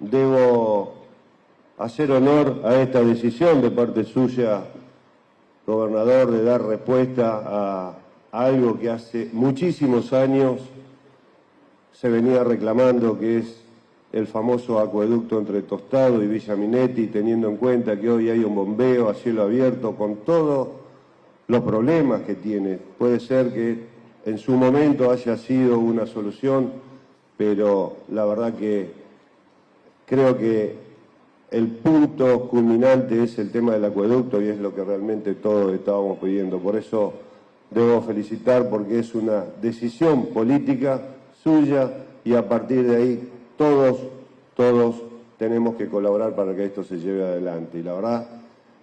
debo hacer honor a esta decisión de parte suya, gobernador, de dar respuesta a algo que hace muchísimos años se venía reclamando, que es el famoso acueducto entre Tostado y Villa Minetti, teniendo en cuenta que hoy hay un bombeo a cielo abierto con todos los problemas que tiene. Puede ser que en su momento haya sido una solución, pero la verdad que creo que el punto culminante es el tema del acueducto y es lo que realmente todos estábamos pidiendo. Por eso debo felicitar porque es una decisión política suya y a partir de ahí todos, todos tenemos que colaborar para que esto se lleve adelante. Y la verdad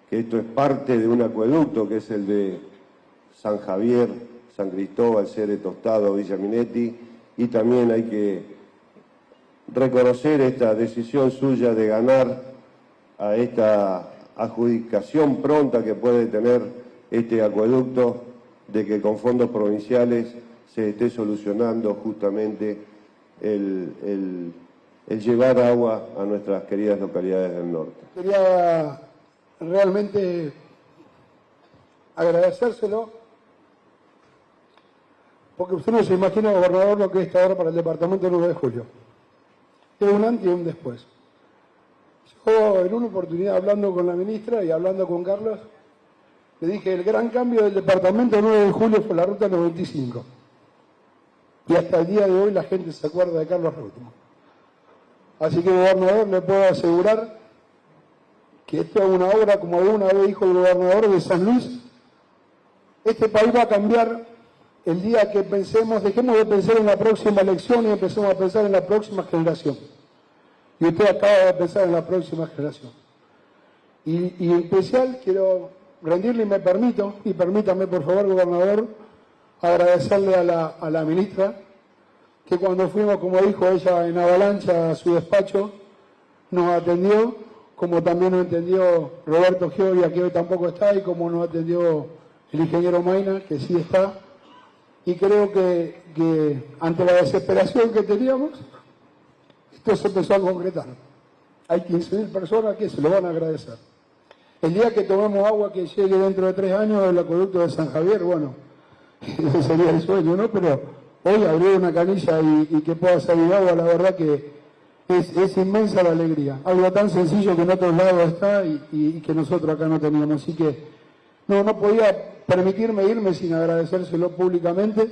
que esto es parte de un acueducto que es el de San Javier, San Cristóbal, Cere Tostado, Villa Minetti, y también hay que reconocer esta decisión suya de ganar a esta adjudicación pronta que puede tener este acueducto, de que con fondos provinciales se esté solucionando justamente el, llevar agua a nuestras queridas localidades del norte. Quería realmente agradecérselo, porque usted no se imagina, gobernador, lo que es esta hora para el departamento 9 de julio. Es un antes y un después. Yo, en una oportunidad, hablando con la ministra y hablando con Carlos, le dije, el gran cambio del departamento 9 de julio fue la ruta 95. Y hasta el día de hoy la gente se acuerda de Carlos Reutemann. Así que, gobernador, le puedo asegurar que esto es una obra, como alguna vez dijo el gobernador de San Luis, este país va a cambiar el día que pensemos, dejemos de pensar en la próxima elección y empecemos a pensar en la próxima generación. Y usted acaba de pensar en la próxima generación. Y, en especial quiero rendirle, y me permito, y permítame por favor, gobernador, agradecerle a la, a la ministra que cuando fuimos, como dijo ella, en avalancha a su despacho, nos atendió, como también nos atendió Roberto Gioia, que hoy tampoco está, y como nos atendió el ingeniero Maina, que sí está. Y creo que, que ante la desesperación que teníamos, esto se empezó a concretar. Hay 15.000 personas que se lo van a agradecer. El día que tomemos agua que llegue dentro de tres años del acueducto de San Javier, bueno, ese sería el sueño, ¿no? Pero hoy abrir una canilla y, que pueda salir agua, la verdad que es, inmensa la alegría. Algo tan sencillo que en otros lados está y, que nosotros acá no teníamos. Así que no, no podía permitirme irme sin agradecérselo públicamente